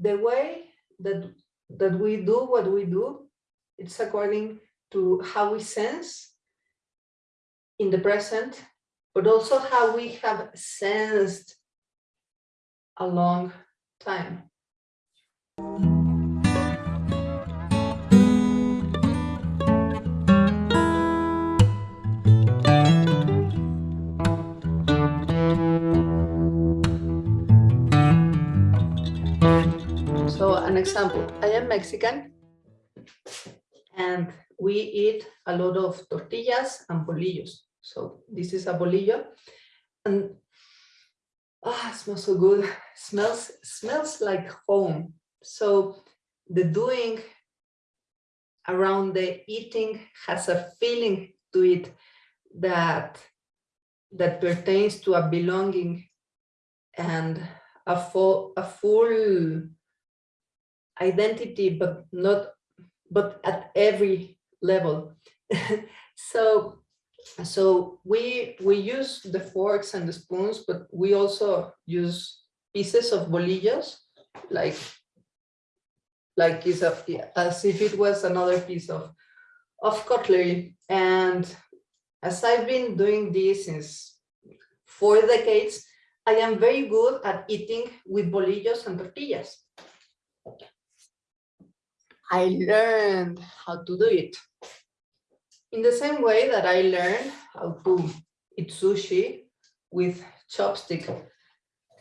the way that that we do what we do, it's according to how we sense in the present, but also how we have sensed a long time. So an example, I am Mexican and we eat a lot of tortillas and bolillos. So this is a bolillo and ah, smells so good. Smells smells like home. So the doing around the eating has a feeling to it that that pertains to a belonging and a full a full identity, but not but at every level. so so we we use the forks and the spoons, but we also use pieces of bolillos, like like is as if it was another piece of of cutlery. And as I've been doing this since four decades, I am very good at eating with bolillos and tortillas. I learned how to do it. In the same way that I learned how to eat sushi with chopstick,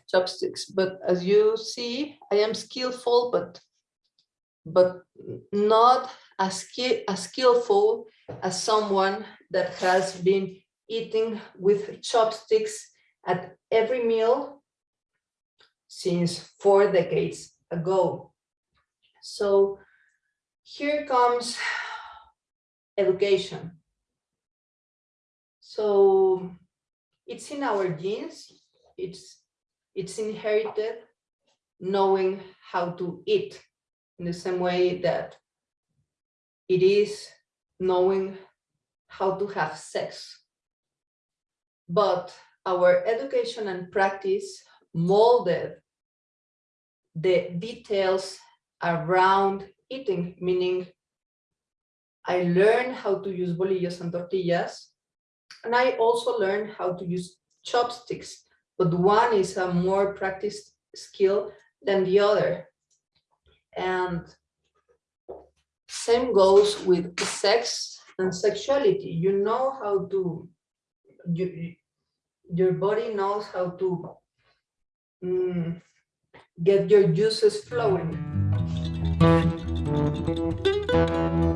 chopsticks. But as you see, I am skillful, but but not as, skill, as skillful as someone that has been eating with chopsticks at every meal since four decades ago. So here comes education. So it's in our genes, it's, it's inherited knowing how to eat in the same way that it is knowing how to have sex. But our education and practice molded the details around eating, meaning I learned how to use bolillos and tortillas, and I also learned how to use chopsticks, but one is a more practiced skill than the other. And same goes with sex and sexuality. You know how to, you, your body knows how to mm, get your juices flowing. Música